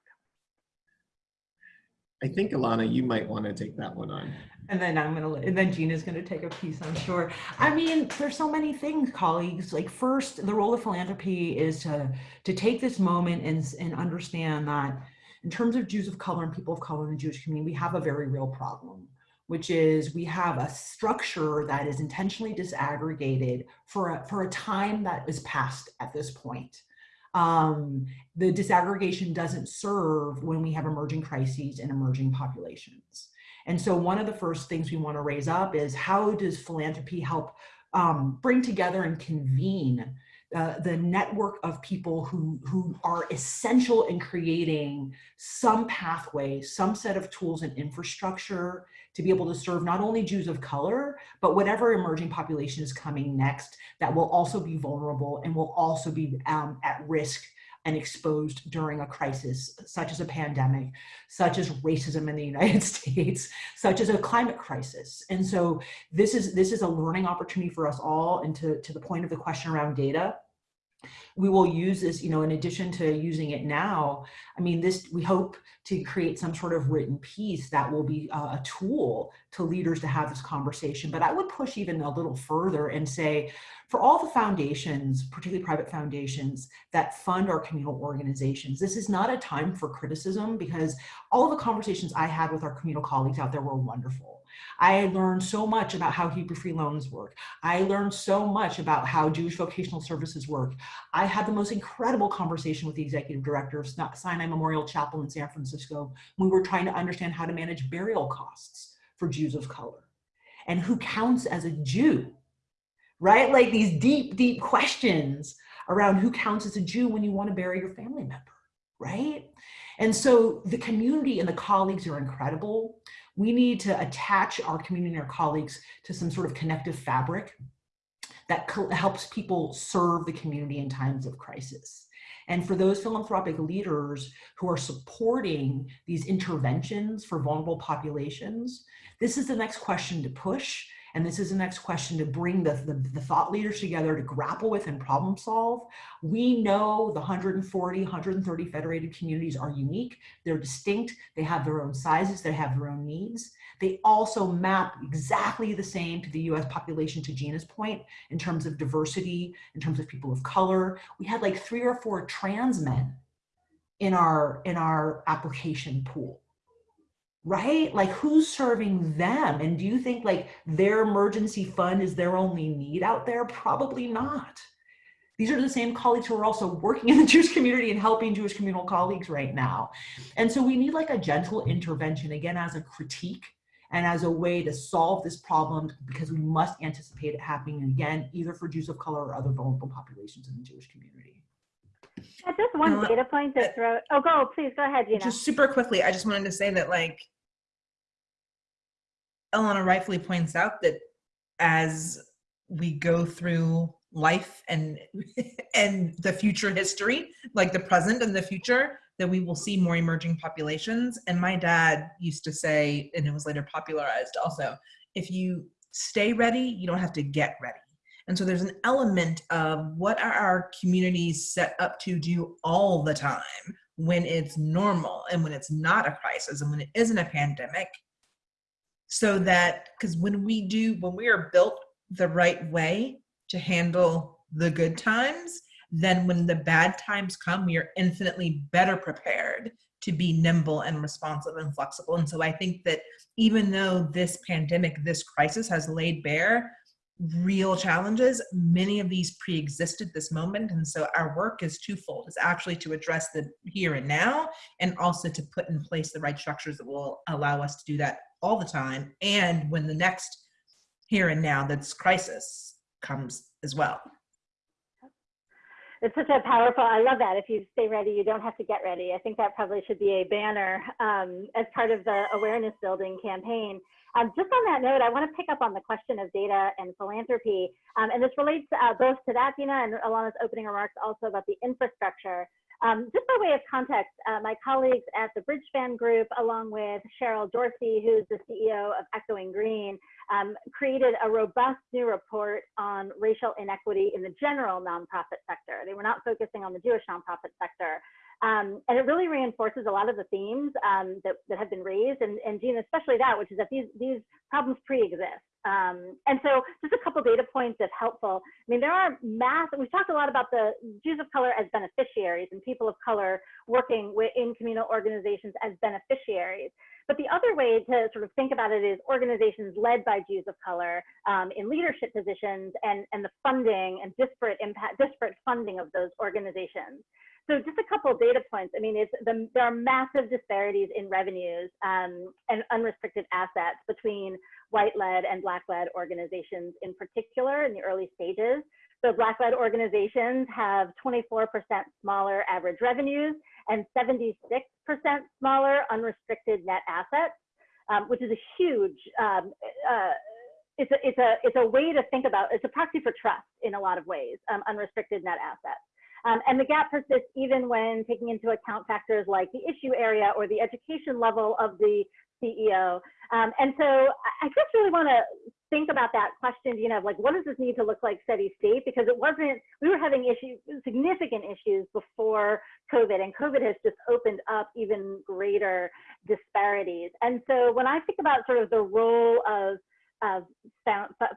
I think Ilana, you might want to take that one on. And then I'm gonna, and then Gina's gonna take a piece, I'm sure. I mean, there's so many things, colleagues. Like first, the role of philanthropy is to to take this moment and and understand that in terms of Jews of color and people of color in the Jewish community, we have a very real problem which is we have a structure that is intentionally disaggregated for a, for a time that is past at this point. Um, the disaggregation doesn't serve when we have emerging crises and emerging populations. And so one of the first things we want to raise up is how does philanthropy help um, bring together and convene uh, the network of people who, who are essential in creating some pathway, some set of tools and infrastructure to be able to serve not only Jews of color, but whatever emerging population is coming next that will also be vulnerable and will also be um, at risk and exposed during a crisis, such as a pandemic, such as racism in the United States, such as a climate crisis. And so this is, this is a learning opportunity for us all. And to, to the point of the question around data, we will use this, you know, in addition to using it now, I mean, this, we hope to create some sort of written piece that will be a, a tool to leaders to have this conversation. But I would push even a little further and say, for all the foundations, particularly private foundations that fund our communal organizations, this is not a time for criticism because all of the conversations I had with our communal colleagues out there were wonderful. I learned so much about how Hebrew Free Loans work. I learned so much about how Jewish vocational services work. I had the most incredible conversation with the executive director of Sinai Memorial Chapel in San Francisco. We were trying to understand how to manage burial costs for Jews of color and who counts as a Jew, right? Like these deep, deep questions around who counts as a Jew when you want to bury your family member, right? And so the community and the colleagues are incredible we need to attach our community and our colleagues to some sort of connective fabric that helps people serve the community in times of crisis. And for those philanthropic leaders who are supporting these interventions for vulnerable populations, this is the next question to push and this is the next question to bring the, the, the, thought leaders together to grapple with and problem solve. We know the 140, 130 federated communities are unique. They're distinct. They have their own sizes. They have their own needs. They also map exactly the same to the US population to Gina's point in terms of diversity, in terms of people of color. We had like three or four trans men in our, in our application pool right? Like who's serving them? And do you think like their emergency fund is their only need out there? Probably not. These are the same colleagues who are also working in the Jewish community and helping Jewish communal colleagues right now. And so we need like a gentle intervention, again, as a critique and as a way to solve this problem because we must anticipate it happening again, either for Jews of color or other vulnerable populations in the Jewish community. Just one data point to throw. Oh, go, please go ahead, Gina. Just super quickly, I just wanted to say that like Ilana rightfully points out that as we go through life and and the future history, like the present and the future, that we will see more emerging populations. And my dad used to say, and it was later popularized also, if you stay ready, you don't have to get ready. And so there's an element of what are our communities set up to do all the time when it's normal and when it's not a crisis and when it isn't a pandemic. So that because when we do when we are built the right way to handle the good times then when the bad times come we are infinitely better prepared to be nimble and responsive and flexible. And so i think that even though this pandemic this crisis has laid bare real challenges. Many of these pre-existed this moment and so our work is twofold. It's actually to address the here and now and also to put in place the right structures that will allow us to do that all the time and when the next here and now that's crisis comes as well. It's such a powerful i love that. If you stay ready you don't have to get ready. I think that probably should be a banner um, as part of the awareness building campaign um, just on that note i want to pick up on the question of data and philanthropy um, and this relates uh, both to that dina and ilana's opening remarks also about the infrastructure um, just by way of context, uh, my colleagues at the Bridgespan Group, along with Cheryl Dorsey, who's the CEO of Echoing Green, um, created a robust new report on racial inequity in the general nonprofit sector. They were not focusing on the Jewish nonprofit sector. Um, and it really reinforces a lot of the themes um, that, that have been raised, and, and especially that, which is that these, these problems pre-exist. Um, and so just a couple data points that's helpful. I mean, there are mass, we've talked a lot about the Jews of color as beneficiaries and people of color working in communal organizations as beneficiaries. But the other way to sort of think about it is organizations led by Jews of color um, in leadership positions and, and the funding and disparate impact, disparate funding of those organizations. So just a couple data points. I mean, it's the, there are massive disparities in revenues um, and unrestricted assets between white-led and black-led organizations in particular in the early stages. So black-led organizations have 24% smaller average revenues and 76% smaller unrestricted net assets, um, which is a huge, um, uh, it's, a, it's, a, it's a way to think about, it's a proxy for trust in a lot of ways, um, unrestricted net assets. Um, and the gap persists even when taking into account factors like the issue area or the education level of the CEO. Um, and so I just really want to think about that question, you know, like what does this need to look like steady state? Because it wasn't, we were having issues, significant issues before COVID, and COVID has just opened up even greater disparities. And so when I think about sort of the role of of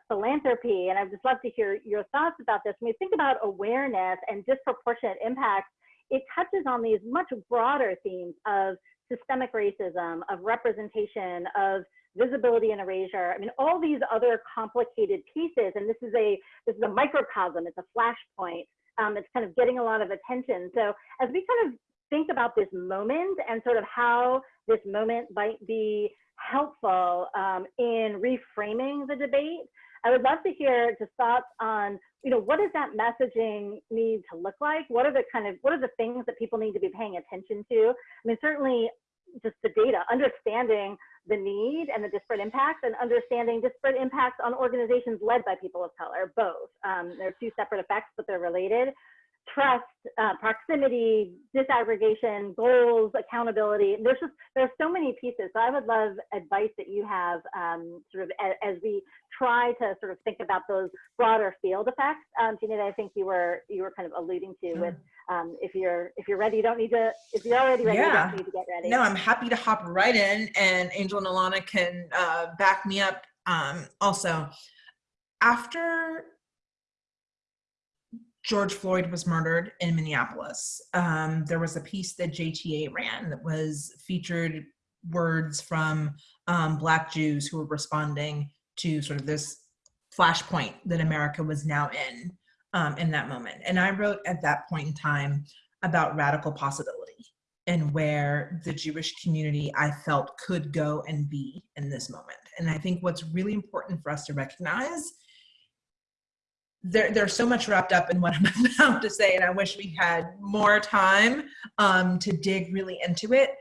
philanthropy, and I'd just love to hear your thoughts about this. When we think about awareness and disproportionate impacts, it touches on these much broader themes of systemic racism, of representation, of visibility and erasure. I mean, all these other complicated pieces, and this is a this is a microcosm. It's a flashpoint. Um, it's kind of getting a lot of attention. So as we kind of think about this moment and sort of how this moment might be helpful um, in reframing the debate, I would love to hear just thoughts on, you know, what does that messaging need to look like? What are the kind of, what are the things that people need to be paying attention to? I mean, certainly just the data, understanding the need and the disparate impacts and understanding disparate impacts on organizations led by people of color, both. Um, they're two separate effects, but they're related. Trust, uh, proximity, disaggregation, goals, accountability. There's just, there's so many pieces. So I would love advice that you have um, sort of as, as, we try to sort of think about those broader field effects. Um, Gina, I think you were, you were kind of alluding to with um, if you're if you're ready, you don't need to. If you're already ready, yeah. you don't need to get ready. No, I'm happy to hop right in, and Angel and Ilana can uh, back me up. Um, also, after George Floyd was murdered in Minneapolis, um, there was a piece that JTA ran that was featured words from um, Black Jews who were responding to sort of this flashpoint that America was now in um, in that moment. And I wrote at that point in time about radical possibility and where the Jewish community I felt could go and be in this moment. And I think what's really important for us to recognize there, there's so much wrapped up in what I'm about to say, and I wish we had more time um, to dig really into it.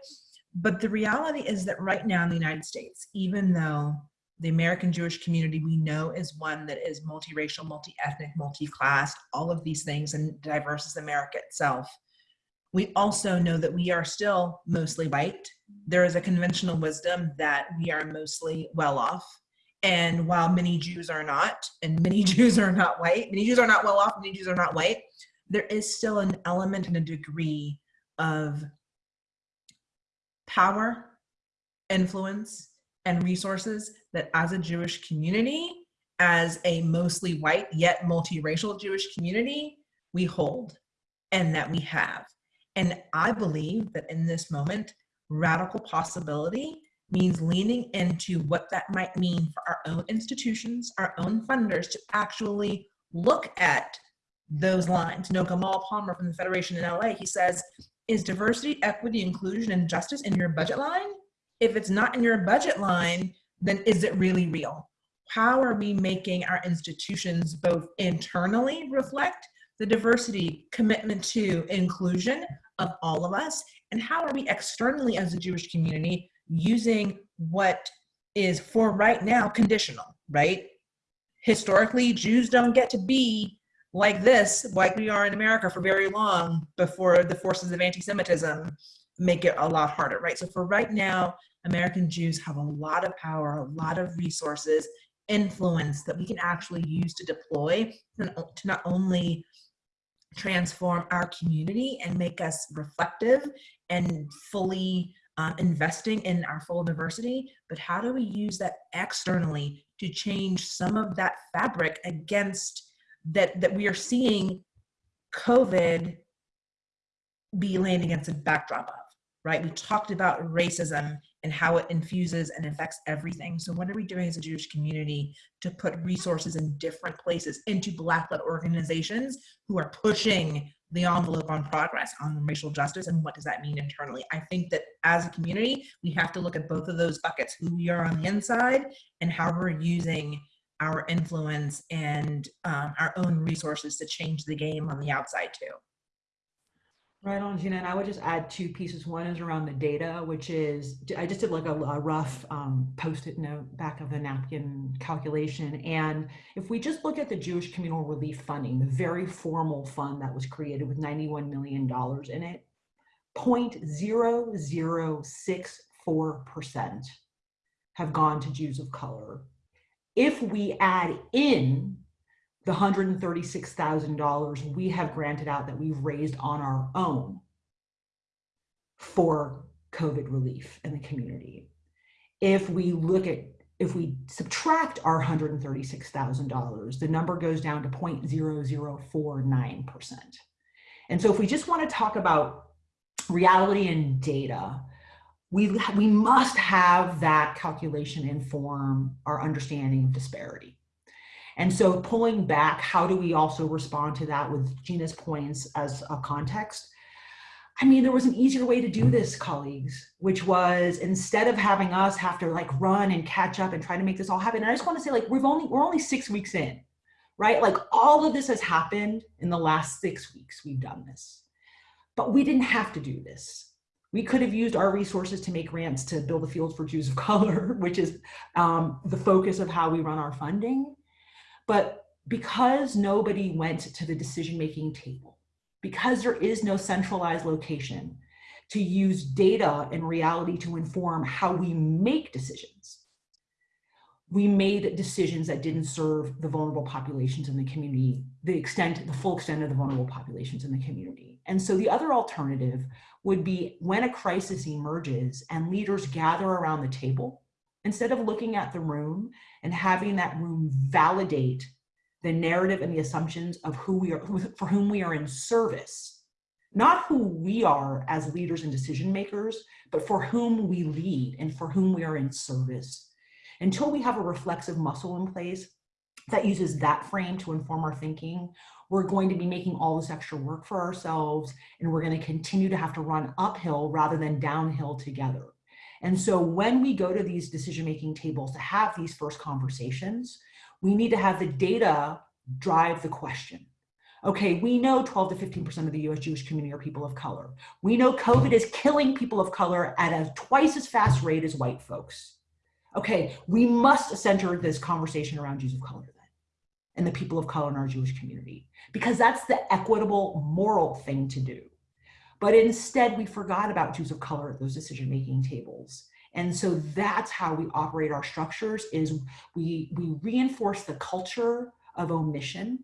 But the reality is that right now in the United States, even though the American Jewish community we know is one that is multiracial, multi-ethnic, multi-class, all of these things and diverse as America itself. We also know that we are still mostly white. There is a conventional wisdom that we are mostly well off. And while many Jews are not, and many Jews are not white, many Jews are not well off, many Jews are not white, there is still an element and a degree of power, influence, and resources that as a Jewish community, as a mostly white yet multiracial Jewish community, we hold and that we have. And I believe that in this moment, radical possibility means leaning into what that might mean for our own institutions, our own funders to actually look at those lines. You know, Gamal Palmer from the Federation in LA, he says, is diversity, equity, inclusion, and justice in your budget line? If it's not in your budget line, then is it really real? How are we making our institutions both internally reflect the diversity commitment to inclusion of all of us? And how are we externally as a Jewish community using what is for right now conditional, right? Historically, Jews don't get to be like this, like we are in America for very long before the forces of anti-Semitism make it a lot harder, right? So for right now, American Jews have a lot of power, a lot of resources, influence that we can actually use to deploy to not only transform our community and make us reflective and fully uh, investing in our full diversity, but how do we use that externally to change some of that fabric against that, that we are seeing COVID be laying against a backdrop of? right? We talked about racism and how it infuses and affects everything. So what are we doing as a Jewish community to put resources in different places into Black-led organizations who are pushing the envelope on progress on racial justice and what does that mean internally? I think that as a community, we have to look at both of those buckets, who we are on the inside and how we're using our influence and um, our own resources to change the game on the outside too. Right on, Gina. And I would just add two pieces. One is around the data, which is, I just did like a, a rough um, post-it note back of the napkin calculation. And if we just look at the Jewish Communal Relief Funding, the very formal fund that was created with $91 million in it, 0.0064% have gone to Jews of color. if we add in the $136,000 we have granted out that we've raised on our own for COVID relief in the community. If we look at, if we subtract our $136,000, the number goes down to 0.0049%. And so if we just want to talk about reality and data, we, we must have that calculation inform our understanding of disparity. And so pulling back, how do we also respond to that with Gina's points as a context? I mean, there was an easier way to do this, colleagues, which was instead of having us have to like run and catch up and try to make this all happen. And I just want to say like, we've only, we're only six weeks in, right? Like all of this has happened in the last six weeks, we've done this, but we didn't have to do this. We could have used our resources to make grants to build a field for Jews of color, which is um, the focus of how we run our funding. But because nobody went to the decision-making table, because there is no centralized location to use data and reality to inform how we make decisions, we made decisions that didn't serve the vulnerable populations in the community, the extent, the full extent of the vulnerable populations in the community. And so the other alternative would be when a crisis emerges and leaders gather around the table, instead of looking at the room and having that room validate the narrative and the assumptions of who we are, who, for whom we are in service, not who we are as leaders and decision makers, but for whom we lead and for whom we are in service. Until we have a reflexive muscle in place that uses that frame to inform our thinking, we're going to be making all this extra work for ourselves and we're going to continue to have to run uphill rather than downhill together. And so when we go to these decision-making tables to have these first conversations, we need to have the data drive the question. Okay, we know 12 to 15% of the US Jewish community are people of color. We know COVID is killing people of color at a twice as fast rate as white folks. Okay, we must center this conversation around Jews of color then and the people of color in our Jewish community because that's the equitable moral thing to do. But instead we forgot about Jews of color at those decision-making tables. And so that's how we operate our structures is we, we reinforce the culture of omission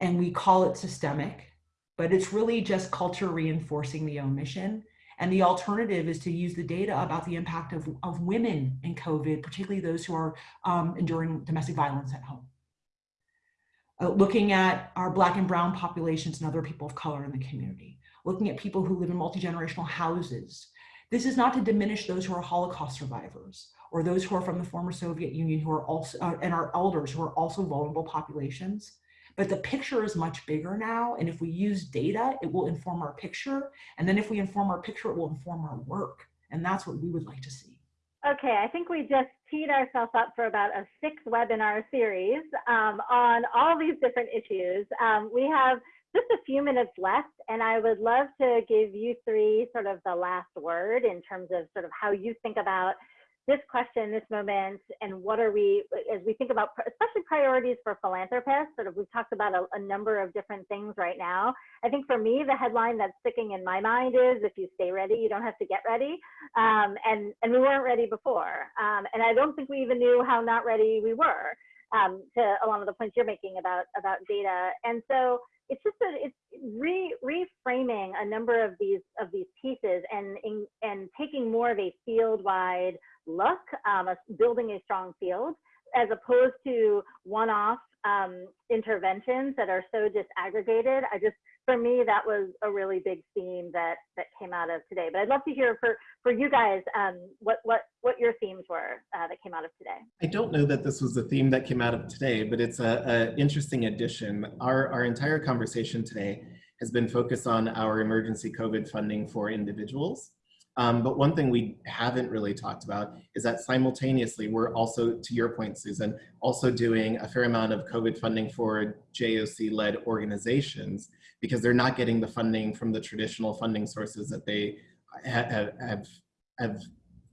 and we call it systemic, but it's really just culture reinforcing the omission. And the alternative is to use the data about the impact of, of women in COVID, particularly those who are um, enduring domestic violence at home. Uh, looking at our black and brown populations and other people of color in the community, looking at people who live in multi-generational houses. This is not to diminish those who are Holocaust survivors or those who are from the former Soviet Union who are also, uh, and our elders who are also vulnerable populations. But the picture is much bigger now. And if we use data, it will inform our picture. And then if we inform our picture, it will inform our work. And that's what we would like to see. Okay, I think we just teed ourselves up for about a six webinar series um, on all these different issues. Um, we have just a few minutes left, and I would love to give you three sort of the last word in terms of sort of how you think about this question, this moment, and what are we, as we think about, especially priorities for philanthropists, sort of we've talked about a, a, number of different things right now. I think for me, the headline that's sticking in my mind is, if you stay ready, you don't have to get ready. Um, and, and we weren't ready before. Um, and I don't think we even knew how not ready we were um, to a lot of the points you're making about, about data. And so it's just that it's re, reframing a number of these of these pieces and in, and taking more of a field wide look, um, a, building a strong field, as opposed to one-off um, interventions that are so disaggregated. I just, for me, that was a really big theme that that came out of today. But I'd love to hear for for you guys um, what what what your themes were uh, that came out of today. I don't know that this was a theme that came out of today, but it's a, a interesting addition. Our our entire conversation today has been focused on our emergency COVID funding for individuals. Um, but one thing we haven't really talked about is that simultaneously, we're also, to your point, Susan, also doing a fair amount of COVID funding for JOC-led organizations because they're not getting the funding from the traditional funding sources that they have, have, have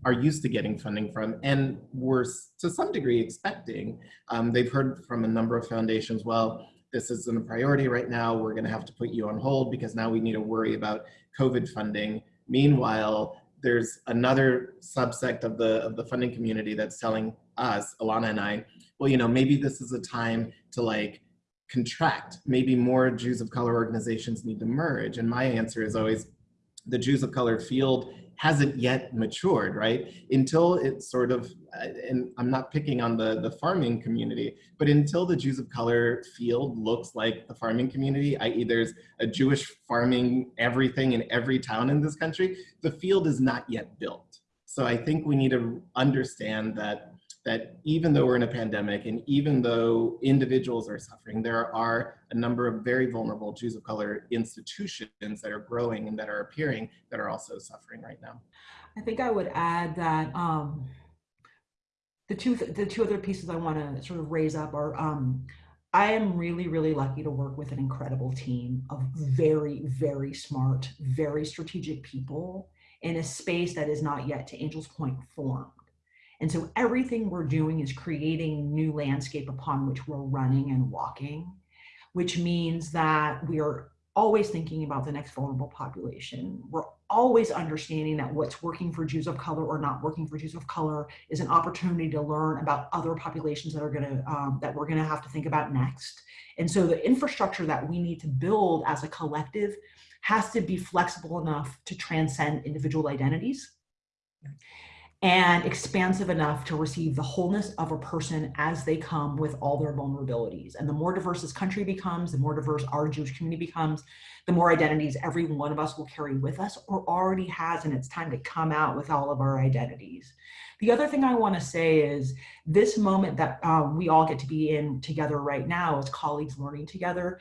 are used to getting funding from and were to some degree expecting. Um, they've heard from a number of foundations, well, this isn't a priority right now. We're gonna have to put you on hold because now we need to worry about COVID funding. Meanwhile, there's another subsect of the of the funding community that's telling us, Ilana and I, well, you know, maybe this is a time to like contract. Maybe more Jews of color organizations need to merge. And my answer is always the Jews of color field hasn't yet matured, right? Until it's sort of, uh, and I'm not picking on the, the farming community, but until the Jews of color field looks like the farming community, i.e. there's a Jewish farming everything in every town in this country, the field is not yet built. So I think we need to understand that that even though we're in a pandemic and even though individuals are suffering, there are a number of very vulnerable Jews of color institutions that are growing and that are appearing that are also suffering right now. I think I would add that um, the two the two other pieces I want to sort of raise up are um, I am really really lucky to work with an incredible team of very very smart, very strategic people in a space that is not yet to Angel's Point formed. And so everything we're doing is creating new landscape upon which we're running and walking, which means that we are always thinking about the next vulnerable population. We're always understanding that what's working for Jews of color or not working for Jews of color is an opportunity to learn about other populations that are gonna, um, that we're gonna have to think about next. And so the infrastructure that we need to build as a collective has to be flexible enough to transcend individual identities and expansive enough to receive the wholeness of a person as they come with all their vulnerabilities. And the more diverse this country becomes, the more diverse our Jewish community becomes, the more identities every one of us will carry with us or already has, and it's time to come out with all of our identities. The other thing I want to say is this moment that um, we all get to be in together right now as colleagues learning together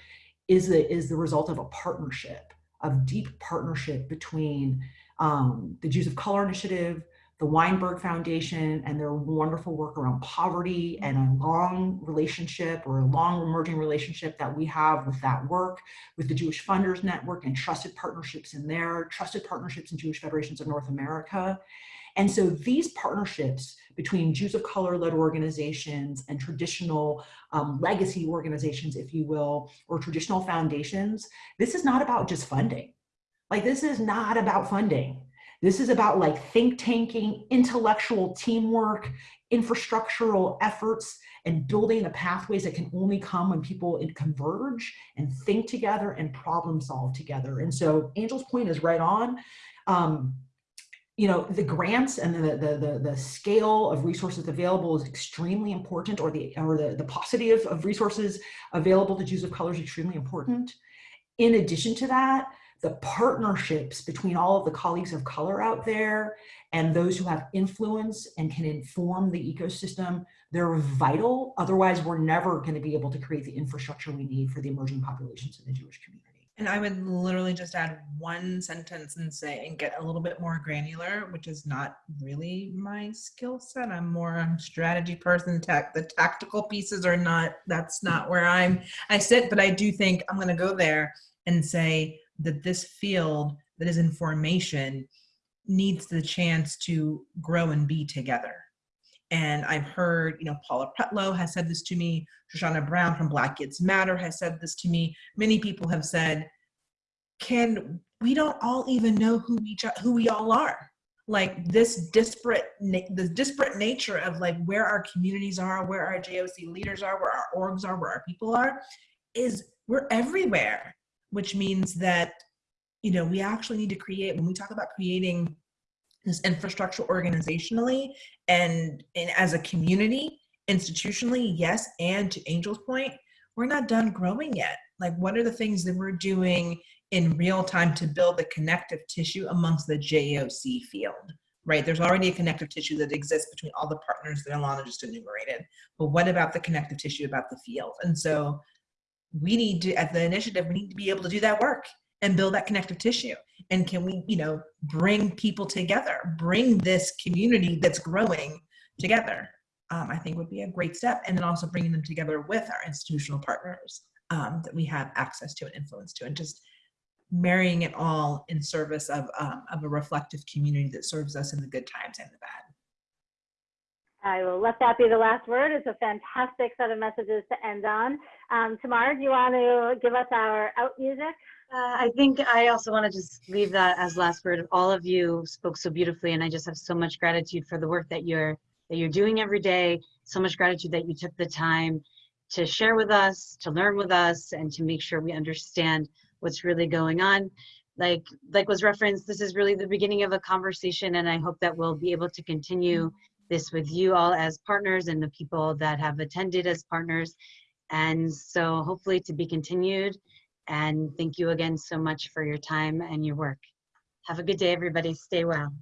is the, is the result of a partnership, of deep partnership between um, the Jews of Color Initiative, the Weinberg Foundation and their wonderful work around poverty and a long relationship or a long emerging relationship that we have with that work, with the Jewish Funders Network and trusted partnerships in there, trusted partnerships in Jewish Federations of North America. And so these partnerships between Jews of color led organizations and traditional um, legacy organizations, if you will, or traditional foundations, this is not about just funding. Like this is not about funding. This is about like think tanking, intellectual teamwork, infrastructural efforts, and building the pathways that can only come when people converge and think together and problem solve together. And so Angel's point is right on. Um, you know, the grants and the, the, the, the, scale of resources available is extremely important or the, or the, the paucity of, of resources available to Jews of color is extremely important. In addition to that, the partnerships between all of the colleagues of color out there and those who have influence and can inform the ecosystem, they're vital. Otherwise, we're never going to be able to create the infrastructure we need for the emerging populations in the Jewish community. And I would literally just add one sentence and say, and get a little bit more granular, which is not really my skill set. I'm more a strategy person. Tech, the tactical pieces are not, that's not where I'm, I sit, but I do think I'm going to go there and say, that this field that is in formation needs the chance to grow and be together. And I've heard, you know, Paula Pretlow has said this to me, Shoshana Brown from Black Kids Matter has said this to me. Many people have said, can, we don't all even know who each, who we all are. Like this disparate, the disparate nature of like where our communities are, where our JOC leaders are, where our orgs are, where our people are, is we're everywhere which means that you know we actually need to create when we talk about creating this infrastructure organizationally and, and as a community institutionally yes and to angel's point we're not done growing yet. Like what are the things that we're doing in real time to build the connective tissue amongst the joc field right? There's already a connective tissue that exists between all the partners that ilana just enumerated but what about the connective tissue about the field? And so we need to, at the initiative, we need to be able to do that work and build that connective tissue. And can we, you know, bring people together, bring this community that's growing together, um, I think would be a great step. And then also bringing them together with our institutional partners um, that we have access to and influence to, and just marrying it all in service of, um, of a reflective community that serves us in the good times and the bad. I will let that be the last word. It's a fantastic set of messages to end on. Um, Tamar, do you want to give us our out music? Uh, I think I also want to just leave that as last word. All of you spoke so beautifully, and I just have so much gratitude for the work that you're that you're doing every day. So much gratitude that you took the time to share with us, to learn with us, and to make sure we understand what's really going on. Like like was referenced, this is really the beginning of a conversation, and I hope that we'll be able to continue this with you all as partners and the people that have attended as partners. And so hopefully to be continued. And thank you again so much for your time and your work. Have a good day, everybody. Stay well.